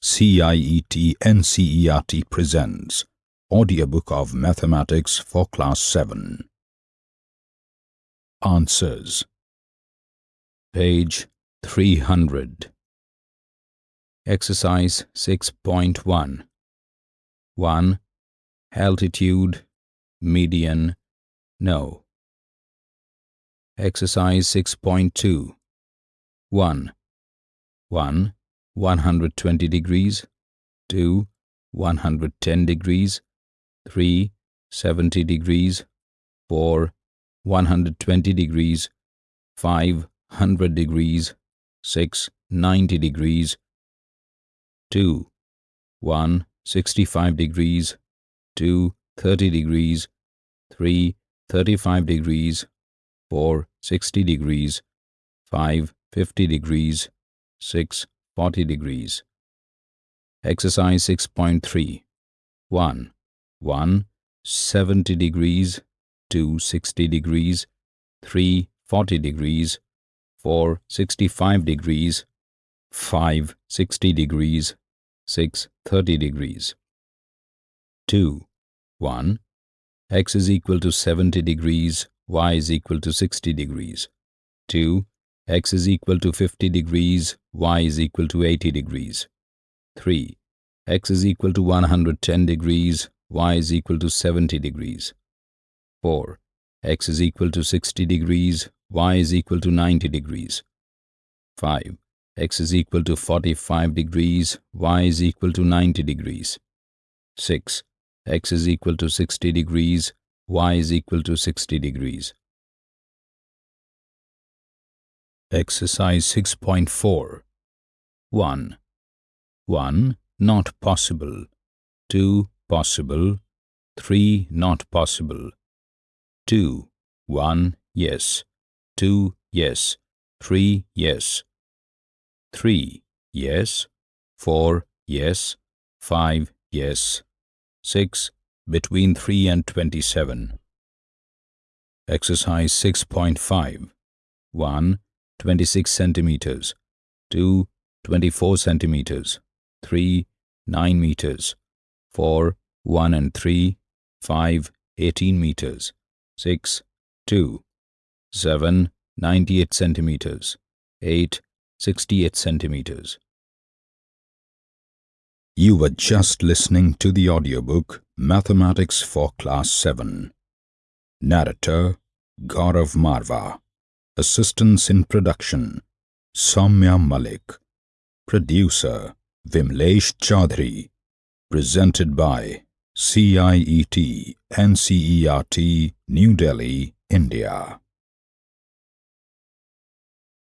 CIET NCERT presents Audiobook of Mathematics for Class 7 Answers Page 300 Exercise 6.1 1. Altitude, median, no. Exercise 6.2 1. 1. 120 degrees 2. 110 degrees 3. 70 degrees 4. 120 degrees 5. 100 degrees 6. 90 degrees 2. 1. 65 degrees 2. 30 degrees 3. 35 degrees 4. 60 degrees 5. 50 degrees 6. 40 degrees. Exercise 6.3 1. 1. 70 degrees 2. 60 degrees 3. 40 degrees 4. 65 degrees 5. 60 degrees 6. 30 degrees 2. 1. x is equal to 70 degrees, y is equal to 60 degrees. 2 x is equal to 50 degrees, y is equal to 80 degrees. 3. x is equal to 110 degrees, y is equal to 70 degrees. 4. x is equal to 60 degrees, y is equal to 90 degrees. 5. x is equal to 45 degrees, y is equal to 90 degrees. 6. x is equal to 60 degrees, y is equal to 60 degrees. Exercise 6.4 1. 1. Not possible 2. Possible 3. Not possible 2. 1. Yes 2. Yes 3. Yes 3. Yes 4. Yes 5. Yes 6. Between 3 and 27 Exercise 6.5 1. 26 centimeters, 2. 24 centimeters, 3. 9 meters, 4. 1 and 3, 5. 18 meters, 6. 2. 7. 98 centimeters, 8. 68 centimeters. You were just listening to the audiobook Mathematics for Class 7. Narrator Gaurav Marva Assistance in production Samya Malik. Producer Vimlesh Chaudhary. Presented by CIET NCERT New Delhi, India